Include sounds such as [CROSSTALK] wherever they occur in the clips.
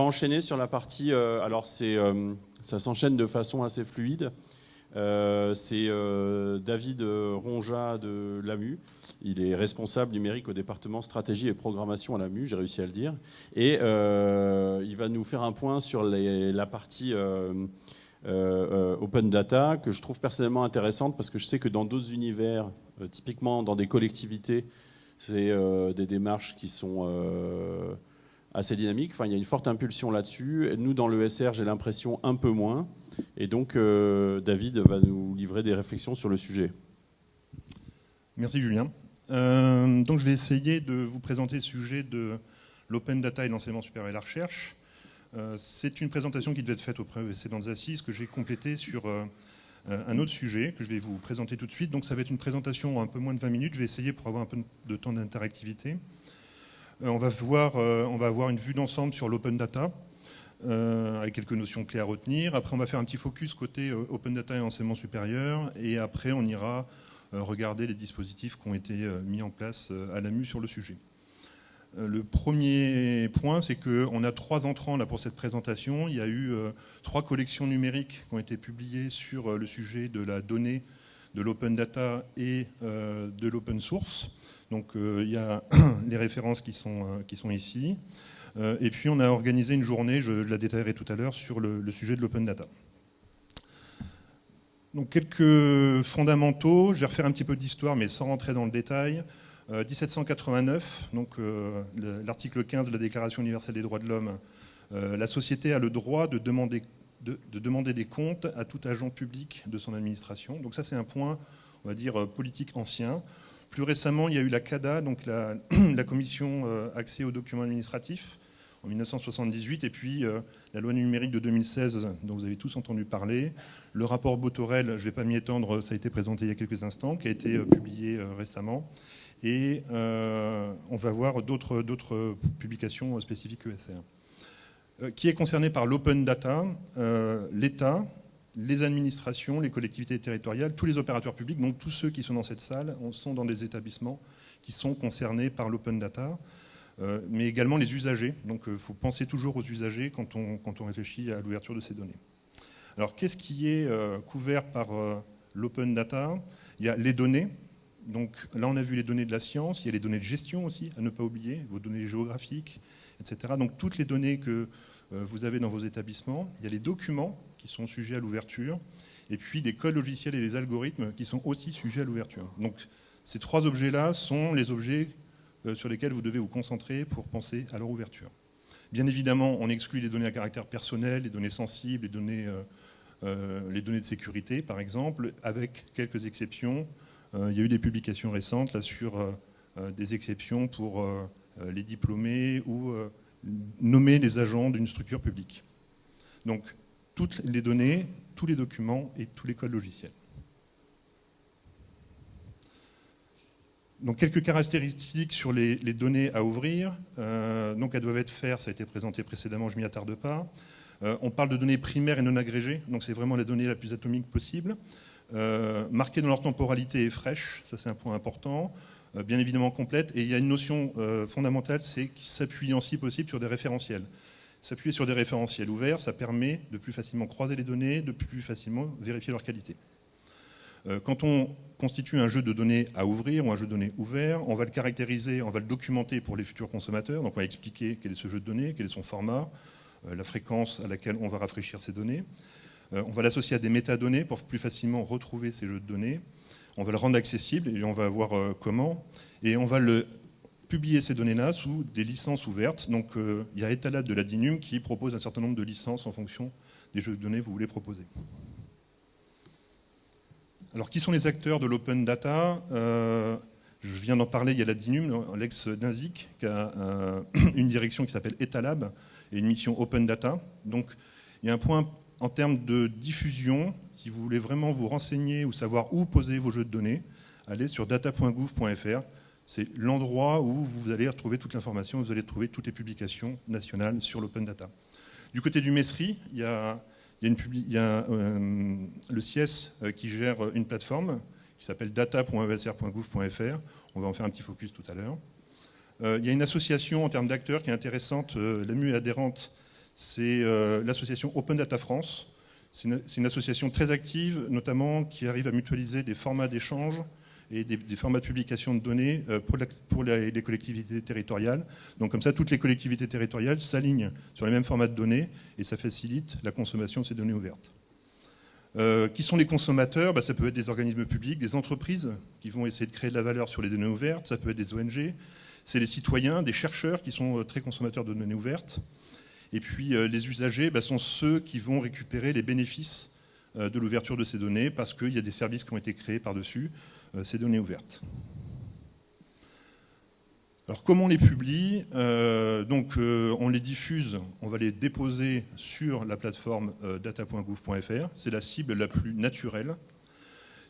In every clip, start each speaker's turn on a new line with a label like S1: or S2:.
S1: enchaîner sur la partie. alors, c'est, ça s'enchaîne de façon assez fluide. c'est David Ronja de l'AMU. Il est responsable numérique au département stratégie et programmation à l'AMU, j'ai réussi à le dire. Et il va nous faire un point sur la partie open data que je trouve personnellement intéressante parce que je sais que dans d'autres univers, typiquement dans des collectivités, c'est des démarches qui sont assez dynamique. Enfin, il y a une forte impulsion là-dessus. Nous, dans l'ESR, j'ai l'impression un peu moins. Et donc, euh, David va nous livrer des réflexions sur le sujet.
S2: Merci Julien. Euh, donc, je vais essayer de vous présenter le sujet de l'open data et l'enseignement supérieur et la recherche. Euh, c'est une présentation qui devait être faite aux précédentes assises que j'ai complétée sur un autre sujet que je vais vous présenter tout de suite. Donc, ça va être une présentation en un peu moins de 20 minutes. Je vais essayer pour avoir un peu de temps d'interactivité. Euh, on va, voir, euh, on va avoir une vue d'ensemble sur l'open data, euh, avec quelques notions clés à retenir. Après, on va faire un petit focus côté open data et enseignement supérieur. Et après, on ira regarder les dispositifs qui ont été mis en place à l'AMU sur le sujet. Le premier point, c'est qu'on a trois entrants là pour cette présentation. Il y a eu trois collections numériques qui ont été publiées sur le sujet de la donnée, de l'open data et de l'open source. Donc euh, il y a [CLEARS THROAT] les références qui sont, euh, qui sont ici. Euh, et puis on a organisé une journée, je la détaillerai tout à l'heure, sur le, sujet de l'open data. Donc quelques fondamentaux, je vais refaire un petit peu d'histoire mais sans rentrer dans le détail. 1789, donc l'article 15 de la Déclaration universelle des droits de l'homme, la société a le droit de demander, de, demander des comptes à tout agent public de son administration. Donc ça c'est un point, on va dire, politique ancien. Plus récemment, il y a eu la CADA, donc la, [CLEARS THROAT] commission euh, accès aux documents administratifs, en 1978, et puis euh, la loi numérique de 2016, dont vous avez tous entendu parler. Le rapport Botorel, je ne vais pas m'y étendre, ça a été présenté il y a quelques instants, qui a été euh, publié récemment. Et on va voir d'autres publications spécifiques ESR. qui est concerné par l'open data L'État, les administrations, les collectivités territoriales, tous les opérateurs publics, donc tous ceux qui sont dans cette salle, sont dans des établissements qui sont concernés par l'open data, euh, mais également les usagers. Donc il euh, faut penser toujours aux usagers quand on, réfléchit à l'ouverture de ces données. Alors qu'est-ce qui est euh, couvert par l'open data? Il y a les données. Donc là on a vu les données de la science, il y a les données de gestion aussi, à ne pas oublier, vos données géographiques, etc. Donc toutes les données que vous avez dans vos établissements. Il y a les documents qui sont sujets à l'ouverture, et puis les codes logiciels et les algorithmes qui sont aussi sujets à l'ouverture. Donc ces trois objets-là sont les objets euh, sur lesquels vous devez vous concentrer pour penser à leur ouverture. Bien évidemment, on exclut les données à caractère personnel, les données sensibles, les données, euh, euh, les données de sécurité, par exemple, avec quelques exceptions. il y a eu des publications récentes là, sur des exceptions pour les diplômés ou nommer les agents d'une structure publique. Donc, toutes les données, tous les documents et tous les codes logiciels. Donc quelques caractéristiques sur les, données à ouvrir. Euh, donc elles doivent être faire, ça a été présenté précédemment, je m'y attarde pas. Euh, on parle de données primaires et non agrégées, donc c'est vraiment la donnée la plus atomique possible. Euh, marquées dans leur temporalité et fraîche, ça c'est un point important. bien évidemment complète. Et il y a une notion fondamentale, c'est qu'il s'appuie en si possible sur des référentiels. S'appuyer sur des référentiels ouverts, ça permet de plus facilement croiser les données, de plus facilement vérifier leur qualité. Euh, quand on constitue un jeu de données à ouvrir ou un jeu de données ouvert, on va le caractériser, on va le documenter pour les futurs consommateurs. Donc on va expliquer quel est ce jeu de données, quel est son format, euh, la fréquence à laquelle on va rafraîchir ces données. Euh, on va l'associer à des métadonnées pour plus facilement retrouver ces jeux de données. On va le rendre accessible et on va voir comment. Et on va le publier ces données-là sous des licences ouvertes. Donc euh, il y a Etalab de la DINUM qui propose un certain nombre de licences en fonction des jeux de données que vous voulez proposer. Alors qui sont les acteurs de l'open data? Euh, Je viens d'en parler, il y a la DINUM, l'ex-DINSIC, qui a euh, [CLEARS THROAT] une direction qui s'appelle Etalab et une mission open data. Donc il y a un point en termes de diffusion, si vous voulez vraiment vous renseigner ou savoir où poser vos jeux de données, allez sur data.gouv.fr c'est l'endroit où vous allez retrouver toute l'information, vous allez trouver toutes les publications nationales sur l'open data. Du côté du MESRI, il y a, euh, le CIES euh, qui gère une plateforme qui s'appelle data.evsr.gouv.fr. On va en faire un petit focus tout à l'heure. Euh, il y a une association en termes d'acteurs qui est intéressante, l'AMU est adhérente, c'est l'association Open Data France. C'est une, association très active, notamment qui arrive à mutualiser des formats d'échange et des, formats de publication de données pour, les collectivités territoriales. Donc comme ça, toutes les collectivités territoriales s'alignent sur les mêmes formats de données et ça facilite la consommation de ces données ouvertes. Euh, qui sont les consommateurs? Bah, Ça peut être des organismes publics, des entreprises qui vont essayer de créer de la valeur sur les données ouvertes, ça peut être des ONG, c'est les citoyens, des chercheurs qui sont euh, très consommateurs de données ouvertes. Et puis euh, les usagers bah, sont ceux qui vont récupérer les bénéfices de l'ouverture de ces données parce qu'il y a des services qui ont été créés par-dessus ces données ouvertes. Alors comment on les publie? Euh, Donc euh, on les diffuse, on va les déposer sur la plateforme euh, data.gouv.fr, c'est la cible la plus naturelle.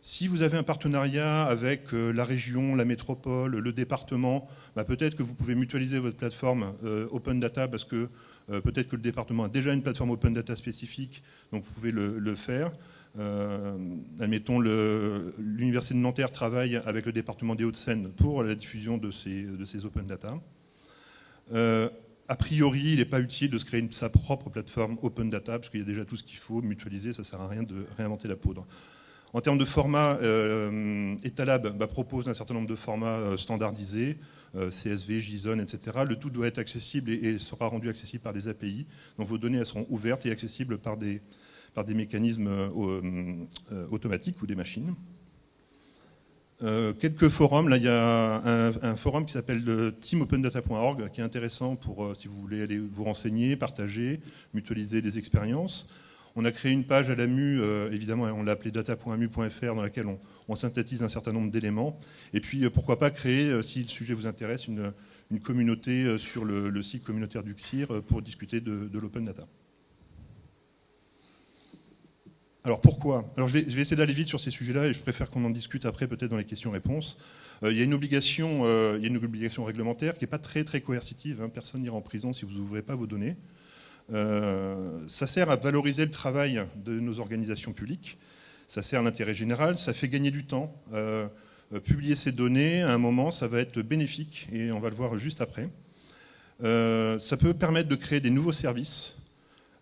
S2: Si vous avez un partenariat avec la région, la métropole, le département, bah, peut-être que vous pouvez mutualiser votre plateforme Open Data parce que peut-être que le département a déjà une plateforme Open Data spécifique, donc vous pouvez le faire. Euh, admettons, l'Université de Nanterre travaille avec le département des Hauts-de-Seine pour la diffusion de ces, open data. Euh, a priori, il n'est pas utile de se créer sa propre plateforme open data, parce qu'il y a déjà tout ce qu'il faut mutualiser, ça ne sert à rien de réinventer la poudre. En termes de format, euh, Etalab bah, propose un certain nombre de formats euh, standardisés, CSV, JSON, etc. Le tout doit être accessible et, sera rendu accessible par des API. Donc vos données elles seront ouvertes et accessibles par des, par des mécanismes euh, euh, automatiques ou des machines. Euh, quelques forums, là il y a un, forum qui s'appelle teamopendata.org qui est intéressant pour si vous voulez aller vous renseigner, partager, mutualiser des expériences. On a créé une page à l'AMU, évidemment on l'a appelée data.amu.fr dans laquelle on, synthétise un certain nombre d'éléments. Et puis pourquoi pas créer, si le sujet vous intéresse, une, communauté sur le, site communautaire du CIR pour discuter de l'open data. Alors pourquoi? Alors je vais, essayer d'aller vite sur ces sujets-là et je préfère qu'on en discute après peut-être dans les questions-réponses. Euh, il, y a une obligation, euh, il y a une obligation réglementaire qui n'est pas très très coercitive. Hein. Personne n'ira en prison si vous n'ouvrez pas vos données. Euh, ça sert à valoriser le travail de nos organisations publiques. Ça sert à l'intérêt général. Ça fait gagner du temps. publier ces données, à un moment, ça va être bénéfique et on va le voir juste après. ça peut permettre de créer des nouveaux services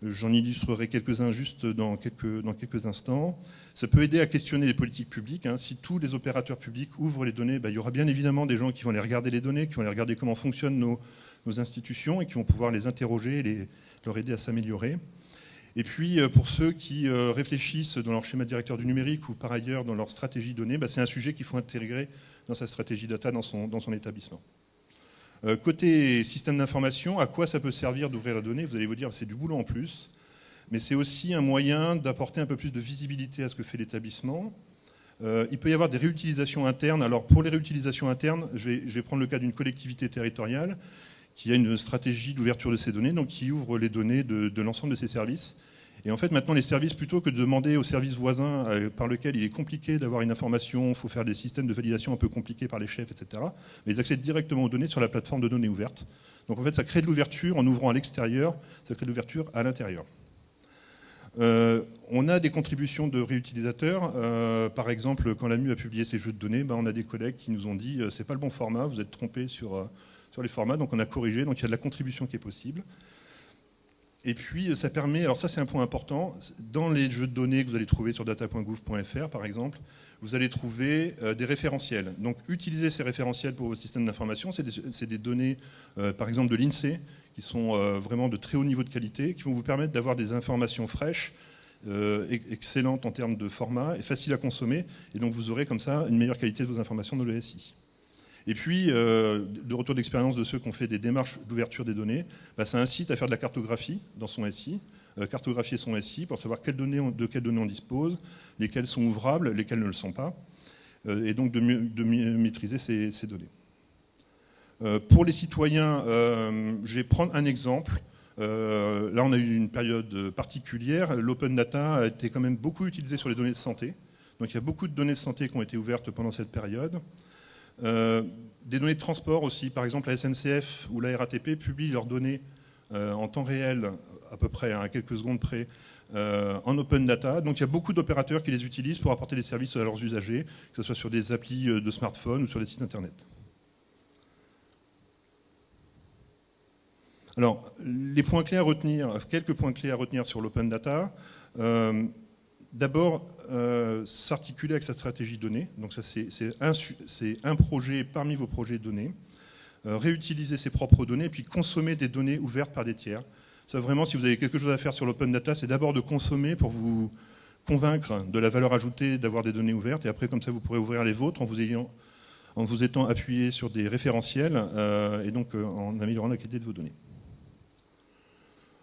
S2: J'en illustrerai quelques-uns juste dans quelques, instants. Ça peut aider à questionner les politiques publiques. Hein. Si tous les opérateurs publics ouvrent les données, bah, il y aura bien évidemment des gens qui vont aller regarder les données, qui vont aller regarder comment fonctionnent nos, institutions et qui vont pouvoir les interroger et leur aider à s'améliorer. Et puis, euh, pour ceux qui euh, réfléchissent dans leur schéma directeur du numérique ou par ailleurs dans leur stratégie donnée, bah, c'est un sujet qu'il faut intégrer dans sa stratégie data dans son, dans son établissement. Euh, côté système d'information, à quoi ça peut servir d'ouvrir la donnée? Vous allez vous dire, c'est du boulot en plus, mais c'est aussi un moyen d'apporter un peu plus de visibilité à ce que fait l'établissement. Il peut y avoir des réutilisations internes. Alors pour les réutilisations internes, je vais, prendre le cas d'une collectivité territoriale qui a une stratégie d'ouverture de ses données, donc qui ouvre les données de l'ensemble de ses services et en fait, maintenant, les services, plutôt que de demander aux services voisins euh, par lesquels il est compliqué d'avoir une information, il faut faire des systèmes de validation un peu compliqués par les chefs, etc., mais ils accèdent directement aux données sur la plateforme de données ouvertes. Donc en fait, ça crée de l'ouverture en ouvrant à l'extérieur, ça crée de l'ouverture à l'intérieur. Euh, on a des contributions de réutilisateurs. Euh, par exemple, quand l'AMU a publié ses jeux de données, ben, on a des collègues qui nous ont dit c'est pas le bon format, vous êtes trompé sur, sur les formats, donc on a corrigé, donc il y a de la contribution qui est possible. Et puis ça permet, alors ça c'est un point important, dans les jeux de données que vous allez trouver sur data.gouv.fr par exemple, vous allez trouver euh, des référentiels. Donc utilisez ces référentiels pour vos systèmes d'information, c'est des, données euh, par exemple de l'INSEE qui sont euh, vraiment de très haut niveau de qualité, qui vont vous permettre d'avoir des informations fraîches, excellentes en termes de format et faciles à consommer, et donc vous aurez comme ça une meilleure qualité de vos informations de l'ESI. Et puis, euh, de retour d'expérience de ceux qui ont fait des démarches d'ouverture des données, bah, ça incite à faire de la cartographie dans son SI, euh, cartographier son SI pour savoir de quelles données on dispose, lesquelles sont ouvrables, lesquelles ne le sont pas, euh, et donc de, de maîtriser ces, données. pour les citoyens, je vais prendre un exemple. là, on a eu une période particulière. L'open data a été quand même beaucoup utilisé sur les données de santé. Donc il y a beaucoup de données de santé qui ont été ouvertes pendant cette période. Euh, des données de transport aussi, par exemple la SNCF ou la RATP publient leurs données euh, en temps réel, à peu près, hein, à quelques secondes près, euh, en open data. Donc il y a beaucoup d'opérateurs qui les utilisent pour apporter des services à leurs usagers, que ce soit sur des applis de smartphone ou sur des sites internet. Alors, les points clés à retenir, quelques points clés à retenir sur l'open data. D'abord, euh, s'articuler avec sa stratégie donnée. Donc ça, c'est un, projet parmi vos projets de données. réutiliser ses propres données, puis consommer des données ouvertes par des tiers. Ça, vraiment, si vous avez quelque chose à faire sur l'open data, c'est d'abord de consommer pour vous convaincre de la valeur ajoutée d'avoir des données ouvertes, et après, comme ça, vous pourrez ouvrir les vôtres en vous, étant appuyé sur des référentiels, euh, et donc euh, en améliorant la qualité de vos données.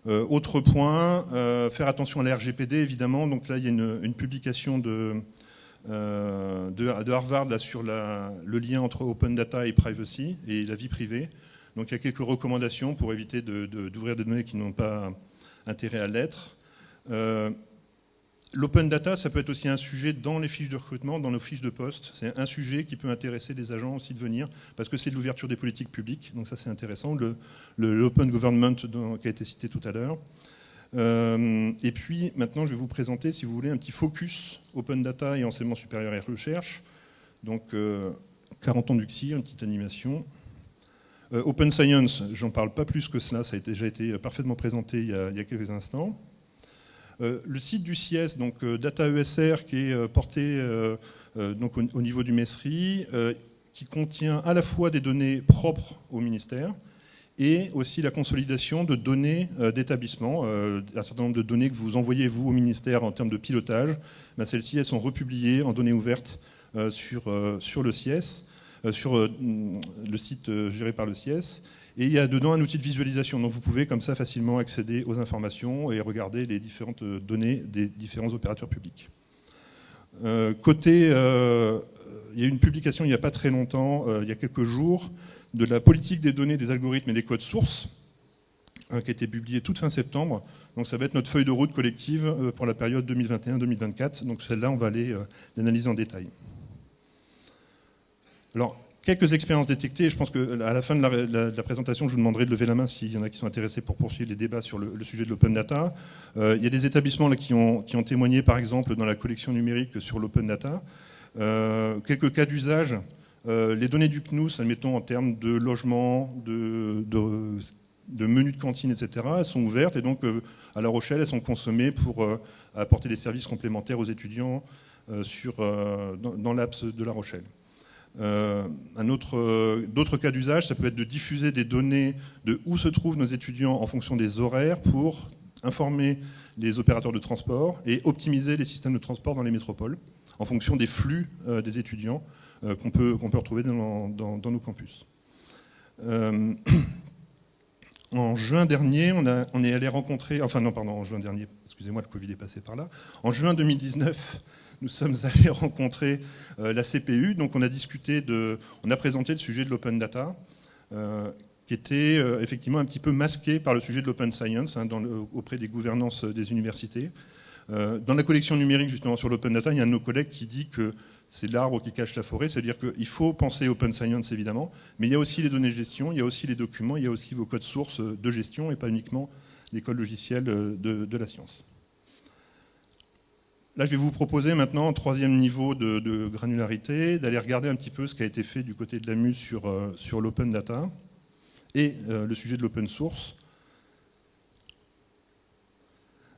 S2: Euh, autre point, faire attention à la RGPD, évidemment. Donc là, il y a une, publication de, de, Harvard sur le lien entre open data et privacy, et la vie privée. Donc il y a quelques recommandations pour éviter d'ouvrir des données qui n'ont pas intérêt à l'être. L'open data, ça peut être aussi un sujet dans les fiches de recrutement, dans nos fiches de poste. C'est un sujet qui peut intéresser des agents aussi de venir, parce que c'est de l'ouverture des politiques publiques, donc ça c'est intéressant. L'open government qui a été cité tout à l'heure. Euh, et puis maintenant, je vais vous présenter, si vous voulez, un petit focus open data et enseignement supérieur et recherche. Donc 40 euh, ans d'UXI, une petite animation. Euh, Open Science, j'en parle pas plus que cela, ça a déjà été parfaitement présenté il y a, quelques instants. Euh, le site du CIES, donc euh, Data ESR, qui est porté donc au, niveau du MESRI, qui contient à la fois des données propres au ministère et aussi la consolidation de données d'établissement, un certain nombre de données que vous envoyez vous au ministère en termes de pilotage. Ben, celles-ci, elles sont republiées en données ouvertes sur, sur le CIES. Euh, sur euh, le site euh, géré par le CIES. Et il y a dedans un outil de visualisation. Donc vous pouvez comme ça facilement accéder aux informations et regarder les différentes données des différents opérateurs publics. côté, il y a une publication il n'y a pas très longtemps, il y a quelques jours, de la politique des données, des algorithmes et des codes sources, qui a été publiée toute fin septembre. Donc ça va être notre feuille de route collective pour la période 2021-2024. Donc celle-là, on va aller l'analyser en détail. Alors, quelques expériences détectées. Je pense qu'à la fin de la, présentation, je vous demanderai de lever la main s'il y en a qui sont intéressés pour poursuivre les débats sur le, sujet de l'open data. Euh, il y a des établissements qui, ont, témoigné, par exemple, dans la collection numérique sur l'open data. Euh, quelques cas d'usage. Euh, les données du CNUS, admettons en termes de logement, de, menus de cantine, etc., elles sont ouvertes et donc à La Rochelle, elles sont consommées pour apporter des services complémentaires aux étudiants dans, dans l'APS de La Rochelle. Euh, euh, d'autres cas d'usage, ça peut être de diffuser des données de où se trouvent nos étudiants en fonction des horaires pour informer les opérateurs de transport et optimiser les systèmes de transport dans les métropoles en fonction des flux euh, des étudiants qu'on peut, peut retrouver dans, nos campus. [CLEARS THROAT] en juin dernier, on, on, est allé rencontrer, enfin non, pardon, en juin dernier, excusez-moi, le Covid est passé par là. En juin 2019, nous sommes [LAUGHS] allés rencontrer euh, la CPU. Donc on a discuté de, on a présenté le sujet de l'open data, euh, qui était euh, effectivement un petit peu masqué par le sujet de l'open science hein, auprès des gouvernances des universités. dans la collection numérique justement sur l'open data, il y a un de nos collègues qui dit que c'est l'arbre qui cache la forêt, c'est-à-dire qu'il faut penser open science évidemment, mais il y a aussi les données de gestion, il y a aussi les documents, il y a aussi vos codes sources de gestion et pas uniquement les codes de la science. Là, je vais vous proposer maintenant, un troisième niveau de, granularité, d'aller regarder un petit peu ce qui a été fait du côté de l'AMU sur, euh, sur l'open data et euh, le sujet de l'open source.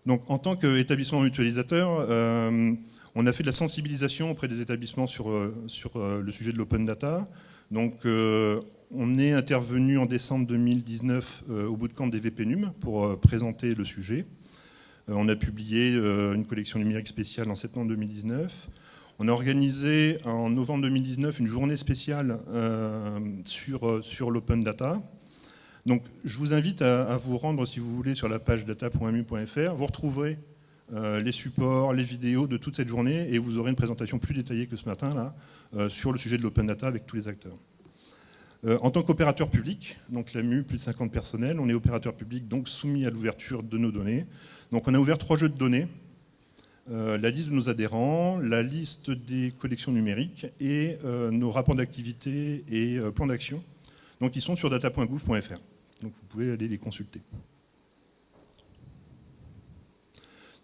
S2: Donc, en tant qu'établissement mutualisateur, euh, on a fait de la sensibilisation auprès des établissements sur, sur le sujet de l'open data. Donc, on est intervenu en décembre 2019 au bootcamp des VPNUM pour présenter le sujet. Euh, on a publié euh, une collection numérique spéciale en septembre 2019. On a organisé en novembre 2019 une journée spéciale euh, sur, sur l'open data. Donc je vous invite à, vous rendre, si vous voulez, sur la page data.mu.fr. Vous retrouverez les supports, les vidéos de toute cette journée et vous aurez une présentation plus détaillée que ce matin là, sur le sujet de l'open data avec tous les acteurs. En tant qu'opérateur public, donc l'AMU, plus de 50 personnels, on est opérateur public donc soumis à l'ouverture de nos données. Donc on a ouvert trois jeux de données, euh, la liste de nos adhérents, la liste des collections numériques et euh, nos rapports d'activité et euh, plans d'action. Donc ils sont sur data.gouv.fr. Donc vous pouvez aller les consulter.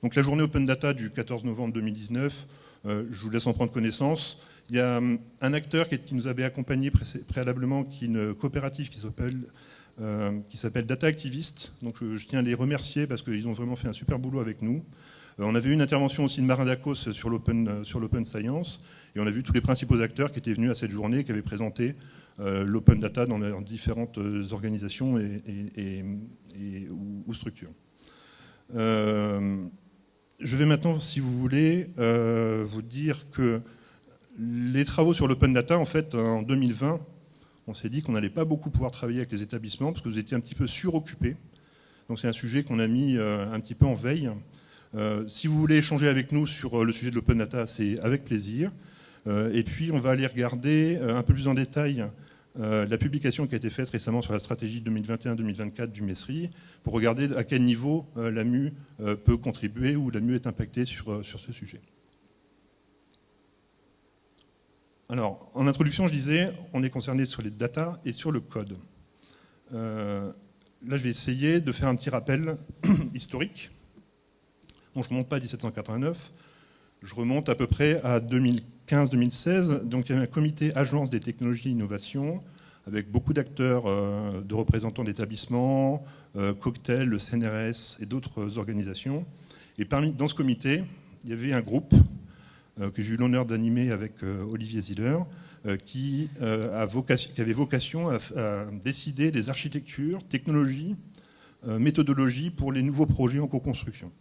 S2: Donc la journée Open Data du 14 novembre 2019, je vous laisse en prendre connaissance. Il y a hum, un acteur qui, nous avait accompagné préalablement, qui est une coopérative qui s'appelle s'appelle Data Activist. Donc je, tiens à les remercier parce qu'ils ont vraiment fait un super boulot avec nous. on avait eu une intervention aussi de Marin Dacos sur l'open science, et on a vu tous les principaux acteurs qui étaient venus à cette journée, qui avaient présenté l'open data dans leurs différentes organisations et, ou, structures. je vais maintenant, si vous voulez, vous dire que les travaux sur l'open data, en fait, en 2020, on s'est dit qu'on n'allait pas beaucoup pouvoir travailler avec les établissements parce que vous étiez un petit peu suroccupés. Donc c'est un sujet qu'on a mis euh, un petit peu en veille. Euh, si vous voulez échanger avec nous sur euh, le sujet de l'open data, c'est avec plaisir. et puis on va aller regarder un peu plus en détail la publication qui a été faite récemment sur la stratégie 2021-2024 du MESRI pour regarder à quel niveau l'AMU peut contribuer ou l'AMU est impacté sur, sur ce sujet. Alors, en introduction, je disais, on est concerné sur les data et sur le code. Euh, là, je vais essayer de faire un petit rappel [CLEARS THROAT] historique. je ne remonte pas à 1789, je remonte à peu près à 2015-2016. Donc, il y avait un comité agence des technologies et innovations avec beaucoup d'acteurs, euh, de représentants d'établissements, euh, Cocktail, le CNRS et d'autres organisations. Et parmi, dans ce comité, il y avait un groupe que j'ai eu l'honneur d'animer avec euh, Olivier Ziller, euh, qui, avait vocation à, décider des architectures, technologies, méthodologies pour les nouveaux projets en co-construction.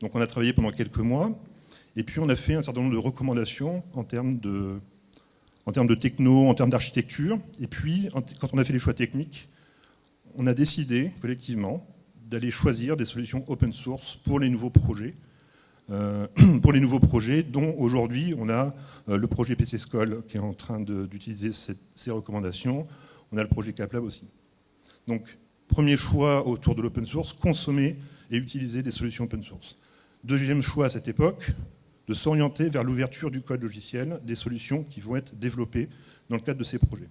S2: Donc on a travaillé pendant quelques mois, et puis on a fait un certain nombre de recommandations en termes de, en termes de techno, en termes d'architecture, et puis quand on a fait les choix techniques, on a décidé collectivement d'aller choisir des solutions open source pour les nouveaux projets, euh, [CLEARS THROAT] pour les nouveaux projets, dont aujourd'hui on a euh, le projet PC School qui est en train d'utiliser ces recommandations. On a le projet CapLab aussi. Donc, premier choix autour de l'open source, consommer et utiliser des solutions open source. Deuxième choix à cette époque, de s'orienter vers l'ouverture du code logiciel des solutions qui vont être développées dans le cadre de ces projets.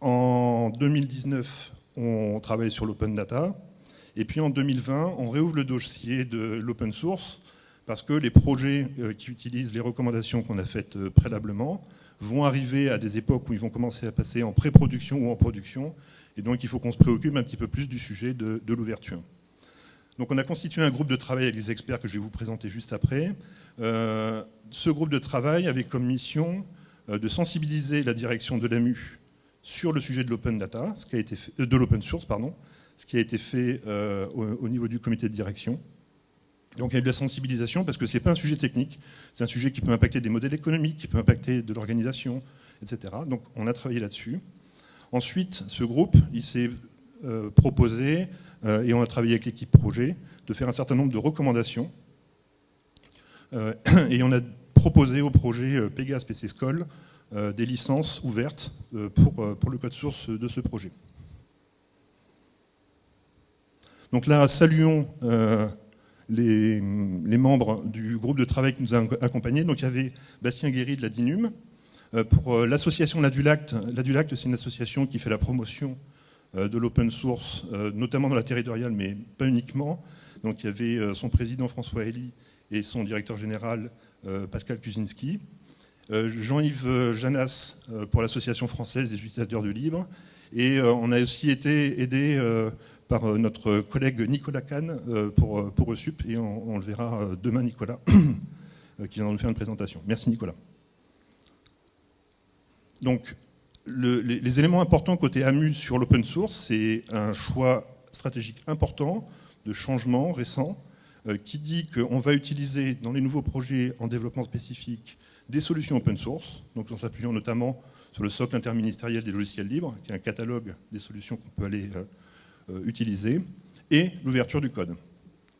S2: En 2019, on travaille sur l'open data. Et puis en 2020, on réouvre le dossier de l'open source parce que les projets euh, qui utilisent les recommandations qu'on a faites euh, préalablement vont arriver à des époques où ils vont commencer à passer en pré-production ou en production. Et donc il faut qu'on se préoccupe un petit peu plus du sujet de, l'ouverture. Donc on a constitué un groupe de travail avec les experts que je vais vous présenter juste après. Euh, ce groupe de travail avait comme mission de sensibiliser la direction de l'AMU sur le sujet de l'open data, ce qui a été de l'open source, pardon, ce qui a été fait euh, au, niveau du comité de direction. Donc il y a eu de la sensibilisation parce que ce n'est pas un sujet technique, c'est un sujet qui peut impacter des modèles économiques, qui peut impacter de l'organisation, etc. Donc on a travaillé là-dessus. Ensuite, ce groupe, il s'est euh, proposé, euh, et on a travaillé avec l'équipe projet, de faire un certain nombre de recommandations. [CLEARS THROAT] et on a proposé au projet Pegas PC School des licences ouvertes pour, pour le code source de ce projet. Donc là, saluons euh, les, membres du groupe de travail qui nous a accompagnés. Donc il y avait Bastien Guéry de la DINUM. Euh, pour euh, l'association Ladulacte, Ladulacte c'est une association qui fait la promotion de l'open source, notamment dans la territoriale, mais pas uniquement. Donc il y avait son président François Elie et son directeur général Pascal Kuzinski. Jean-Yves Janas pour l'Association française des utilisateurs de libre. Et on a aussi été aidé par euh, notre collègue Nicolas Kahn euh, pour, euh, pour ESUP, et on, le verra demain, Nicolas, [CLEARS THROAT] qui vient nous faire une présentation. Merci Nicolas. Donc, les, éléments importants côté AMU sur l'open source, c'est un choix stratégique important de changement récent qui dit qu'on va utiliser dans les nouveaux projets en développement spécifique des solutions open source, donc en s'appuyant notamment sur le socle interministériel des logiciels libres, qui est un catalogue des solutions qu'on peut aller utilisés, et l'ouverture du code.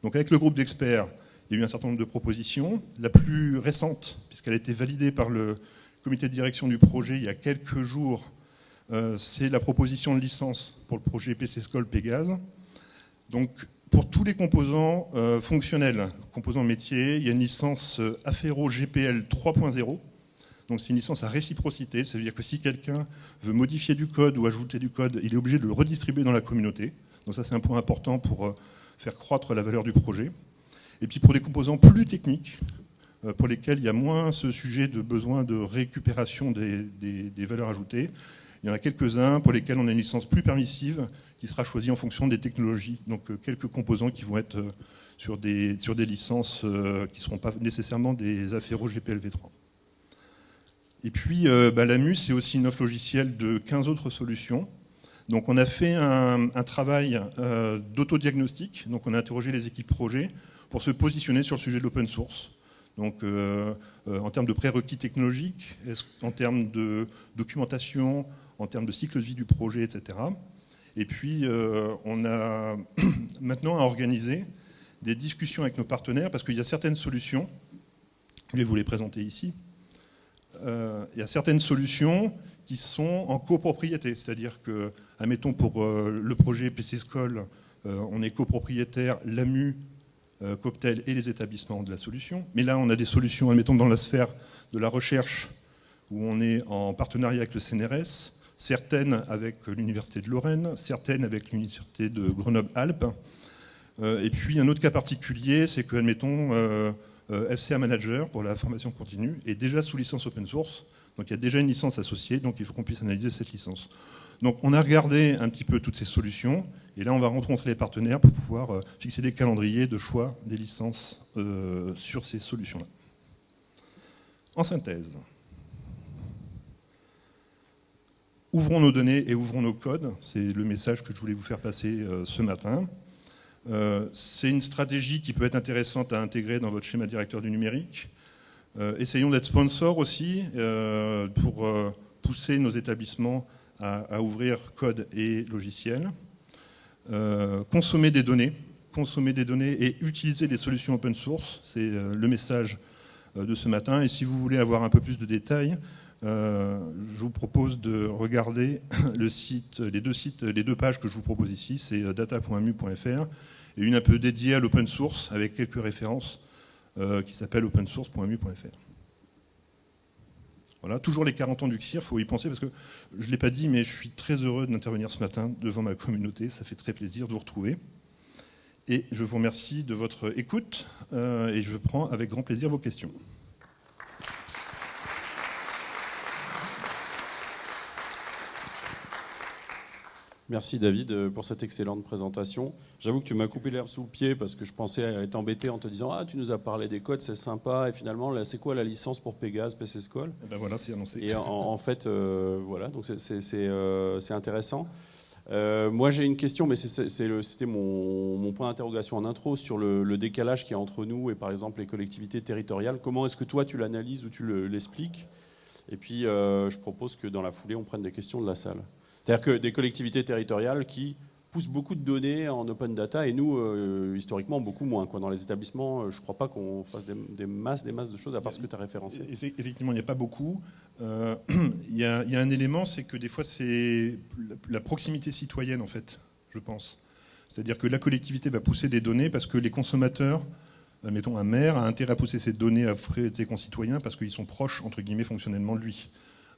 S2: Donc avec le groupe d'experts, il y a eu un certain nombre de propositions. La plus récente, puisqu'elle a été validée par le comité de direction du projet il y a quelques jours, euh, c'est la proposition de licence pour le projet PC School Pégase. Donc pour tous les composants euh, fonctionnels, composants métiers, il y a une licence Affero GPL 3.0. Donc c'est une licence à réciprocité, ça veut dire que si quelqu'un veut modifier du code ou ajouter du code, il est obligé de le redistribuer dans la communauté. Donc ça c'est un point important pour euh, faire croître la valeur du projet. Et puis pour des composants plus techniques, pour lesquels il y a moins ce sujet de besoin de récupération des, valeurs ajoutées. Il y en a quelques-uns pour lesquels on a une licence plus permissive qui sera choisie en fonction des technologies. Donc quelques composants qui vont être sur des, licences qui ne seront pas nécessairement des afféros GPLv3. Et puis bah, l'AMU, c'est aussi une offre logicielle de 15 autres solutions donc on a fait un, travail euh, d'autodiagnostic, donc on a interrogé les équipes projet pour se positionner sur le sujet de l'open source. Donc euh, euh, en termes de prérequis technologiques, en termes de documentation, en termes de cycle de vie du projet, etc. Et puis on a [CLEARS THROAT] maintenant à organiser des discussions avec nos partenaires parce qu'il y a certaines solutions, je vais vous les présenter ici, il y a certaines solutions qui sont en copropriété, c'est-à-dire que Admettons pour euh, le projet PC School, euh, on est copropriétaire, l'AMU, euh, Coptel et les établissements de la solution. Mais là, on a des solutions, admettons, dans la sphère de la recherche, où on est en partenariat avec le CNRS, certaines avec l'Université de Lorraine, certaines avec l'Université de Grenoble-Alpes. Et puis un autre cas particulier, c'est que, admettons, FCA Manager pour la formation continue est déjà sous licence open source, donc il y a déjà une licence associée, donc il faut qu'on puisse analyser cette licence. Donc on a regardé un petit peu toutes ces solutions, et là on va rencontrer les partenaires pour pouvoir euh, fixer des calendriers de choix des licences euh, sur ces solutions-là. En synthèse, ouvrons nos données et ouvrons nos codes, c'est le message que je voulais vous faire passer euh, ce matin. C'est une stratégie qui peut être intéressante à intégrer dans votre schéma directeur du numérique. essayons d'être sponsor aussi pour pousser nos établissements à, ouvrir code et logiciel, euh, consommer des données, consommer des données et utiliser des solutions open source, c'est euh, le message euh, de ce matin. Et si vous voulez avoir un peu plus de détails, je vous propose de regarder [COUGHS] les deux sites, les deux pages que je vous propose ici, c'est data.mu.fr et une un peu dédiée à l'open source avec quelques références qui s'appelle opensource.mu.fr. Voilà, toujours les 40 ans du CIR, il faut y penser parce que je ne l'ai pas dit, mais je suis très heureux d'intervenir ce matin devant ma communauté. Ça fait très plaisir de vous retrouver. Et je vous remercie de votre écoute euh, et je prends avec grand plaisir vos questions.
S1: Merci David euh, pour cette excellente présentation. J'avoue que tu m'as coupé l'air sous le pied parce que je pensais être embêté en te disant Ah, tu nous as parlé des codes, c'est sympa. Et finalement, c'est quoi la licence pour Pégase, PC School?
S2: Eh ben voilà, c'est annoncé.
S1: Et en, fait, euh, voilà, donc c'est euh, intéressant. moi, j'ai une question, mais c'était mon, mon, point d'interrogation en intro sur le, le, décalage qui est entre nous et par exemple les collectivités territoriales. Comment est-ce que toi tu l'analyses ou tu l'expliques? Et puis, je propose que dans la foulée, on prenne des questions de la salle. C'est-à-dire que des collectivités territoriales qui poussent beaucoup de données en open data et nous, euh, historiquement, beaucoup moins. Dans les établissements, euh, je ne crois pas qu'on fasse des, masses, des masses de choses à part ce que tu as référencé.
S2: Effectivement, il n'y a pas beaucoup. Euh, [CLEARS THROAT] il, y a, un élément, c'est que des fois, c'est la proximité citoyenne, en fait, je pense. C'est-à-dire que la collectivité va pousser des données parce que les consommateurs, mettons un maire, a intérêt à pousser ces données à frais de ses concitoyens parce qu'ils sont proches, entre guillemets, fonctionnellement de lui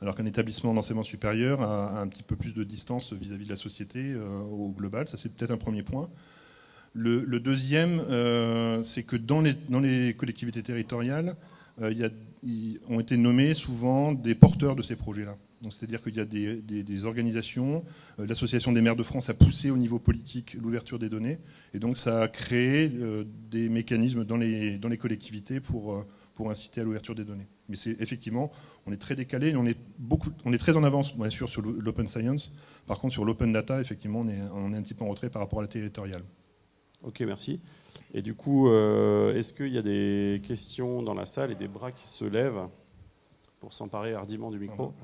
S2: alors qu'un établissement d'enseignement supérieur a, un petit peu plus de distance vis-à-vis de la société euh, au global. Ça, c'est peut-être un premier point. Le, deuxième, euh, c'est que dans les, collectivités territoriales, euh, il ont été nommés souvent des porteurs de ces projets-là. C'est-à-dire qu'il y a des, organisations, l'Association des maires de France a poussé au niveau politique l'ouverture des données, et donc ça a créé des mécanismes dans les collectivités pour, pour inciter à l'ouverture des données. Mais c'est effectivement, on est très décalé, on est, beaucoup, on est très en avance, bien sûr, sur l'open science. Par contre, sur l'open data, effectivement, on est, on est, un petit peu en retrait par rapport à la territoriale.
S1: Ok, merci. Et du coup, euh, est-ce qu'il y a des questions dans la salle et des bras qui se lèvent pour s'emparer hardiment du micro?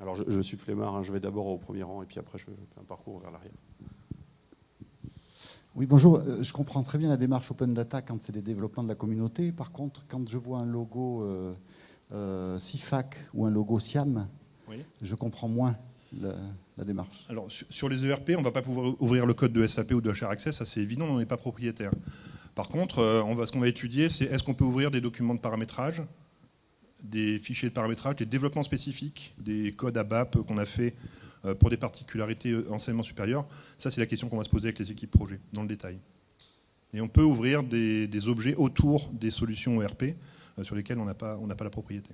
S1: Alors, je, suis flemmard, hein, je vais d'abord au premier rang et puis après, je fais un parcours vers l'arrière.
S3: Oui, bonjour. Euh, je comprends très bien la démarche Open Data quand c'est des développements de la communauté. Par contre, quand je vois un logo euh, euh CIFAC ou un logo SIAM, je comprends moins la, démarche.
S2: Alors, sur les ERP, on ne va pas pouvoir ouvrir le code de SAP ou de HR Access, ça c'est évident, on n'en est pas propriétaire. Par contre, euh, on va, ce qu'on va étudier, c'est est-ce qu'on peut ouvrir des documents de paramétrage, des fichiers de paramétrage, des développements spécifiques, des codes ABAP qu'on a fait euh, pour des particularités euh, enseignement supérieur Ça, c'est la question qu'on va se poser avec les équipes projet, dans le détail. Et on peut ouvrir des, objets autour des solutions ERP sur lesquelles on n'a pas, pas la propriété.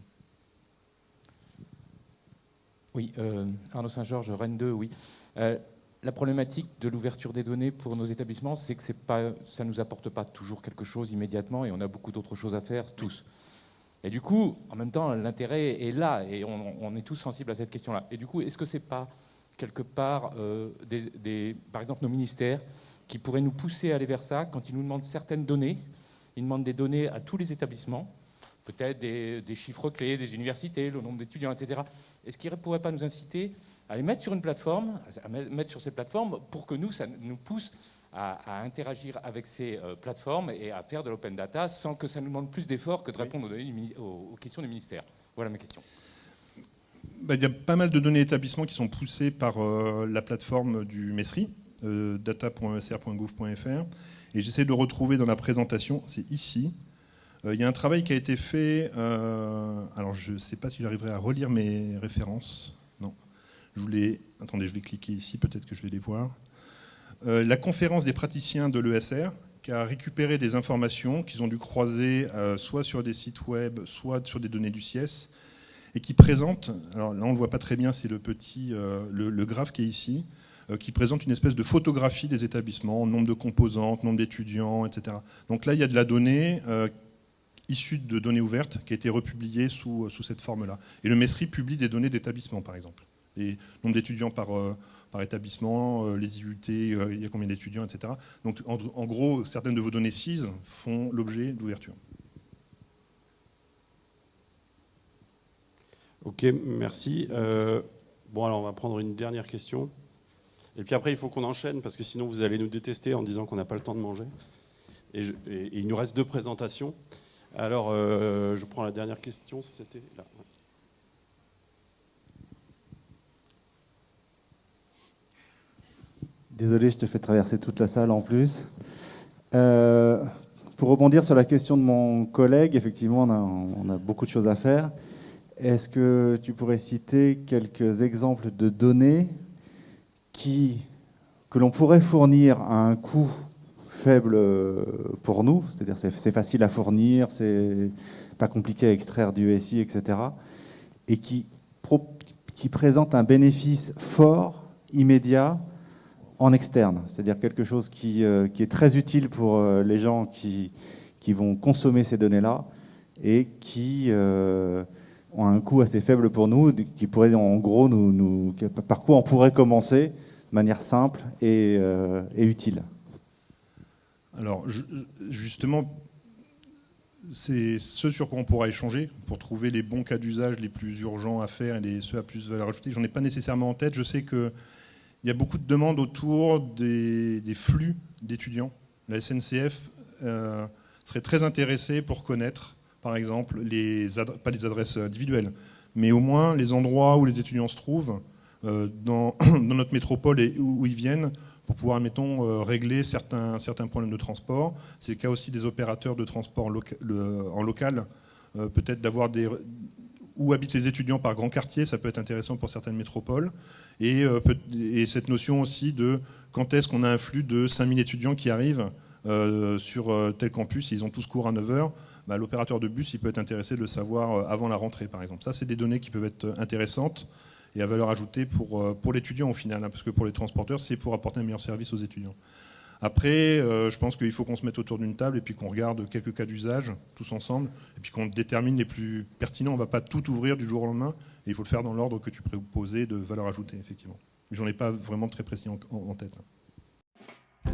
S4: Oui, Arnaud Saint-Georges, Rennes 2, oui la problématique de l'ouverture des données pour nos établissements, c'est que pas, ça ne nous apporte pas toujours quelque chose immédiatement et on a beaucoup d'autres choses à faire, tous. Et du coup, en même temps, l'intérêt est là et on, est tous sensibles à cette question-là. Et du coup, est-ce que ce n'est pas quelque part, euh, par exemple, nos ministères qui pourraient nous pousser à aller vers ça quand ils nous demandent certaines données? Ils demandent des données à tous les établissements, peut-être des, des chiffres clés, des universités, le nombre d'étudiants, etc. Est-ce qu'ils ne pourraient pas nous inciter à les mettre sur une plateforme, à mettre sur ces plateformes pour que nous, ça nous pousse à, interagir avec ces euh, plateformes et à faire de l'open data sans que ça nous demande plus d'efforts que de répondre aux, questions du ministère. Voilà ma question.
S2: Bah, il y a pas mal de données établissements qui sont poussées par euh, la plateforme du MESRI, euh, data.esr.gouv.fr. Et j'essaie de retrouver dans la présentation, c'est ici. Il y a un travail qui a été fait, alors je ne sais pas si j'arriverai à relire mes références. Je voulais, attendez, je vais cliquer ici, peut-être que je vais les voir. Euh, la conférence des praticiens de l'ESR, qui a récupéré des informations qu'ils ont dû croiser euh, soit sur des sites web, soit sur des données du CIES, et qui présente, alors là on ne le voit pas très bien, c'est le petit, euh, le, graphe qui est ici, qui présente une espèce de photographie des établissements, nombre de composantes, nombre d'étudiants, etc. Donc là il y a de la donnée issue de données ouvertes qui a été republiée sous, sous cette forme-là. Et le MESRI publie des données d'établissement par exemple les nombres d'étudiants par, euh, par établissement, euh, les IUT, euh, il y a combien d'étudiants, etc. Donc en, gros, certaines de vos données CIS font l'objet d'ouverture.
S1: Ok, merci. bon, alors on va prendre une dernière question. Et puis après, il faut qu'on enchaîne parce que sinon vous allez nous détester en disant qu'on n'a pas le temps de manger. Et, il nous reste deux présentations. Alors, je prends la dernière question, c'était là.
S5: Désolé, je te fais traverser toute la salle en plus. Euh, pour rebondir sur la question de mon collègue, effectivement, on a, beaucoup de choses à faire. Est-ce que tu pourrais citer quelques exemples de données que l'on pourrait fournir à un coût faible pour nous, c'est-à-dire c'est facile à fournir, c'est pas compliqué à extraire du SI, etc., et qui, qui présentent un bénéfice fort, immédiat, en externe, c'est-à-dire quelque chose qui, euh, qui, est très utile pour euh, les gens qui, qui vont consommer ces données-là et qui euh, ont un coût assez faible pour nous, qui pourrait en gros nous, par quoi on pourrait commencer de manière simple et, utile.
S2: Alors justement, c'est ce sur quoi on pourra échanger pour trouver les bons cas d'usage les plus urgents à faire et ceux à plus valeur ajoutée. J'en ai pas nécessairement en tête. Je sais que il y a beaucoup de demandes autour des, flux d'étudiants. La SNCF euh, serait très intéressée pour connaître, par exemple, les pas les adresses individuelles, mais au moins les endroits où les étudiants se trouvent euh, dans, [COUGHS] notre métropole et où, ils viennent pour pouvoir, mettons, euh, régler certains, certains problèmes de transport. C'est le cas aussi des opérateurs de transport en local, peut-être d'avoir des, où habitent les étudiants par grand quartier, ça peut être intéressant pour certaines métropoles. Et, euh, cette notion aussi de quand est-ce qu'on a un flux de 5000 étudiants qui arrivent euh, sur euh, tel campus, ils ont tous cours à 9h, bah, l'opérateur de bus il peut être intéressé de le savoir avant la rentrée par exemple. Ça c'est des données qui peuvent être intéressantes et à valeur ajoutée pour, l'étudiant au final, hein, parce que pour les transporteurs c'est pour apporter un meilleur service aux étudiants. Après, euh, je pense qu'il faut qu'on se mette autour d'une table et puis qu'on regarde quelques cas d'usage tous ensemble et puis qu'on détermine les plus pertinents. On ne va pas tout ouvrir du jour au lendemain et il faut le faire dans l'ordre que tu proposais de valeur ajoutée, effectivement. J'en ai pas vraiment très précis en, tête. Hein.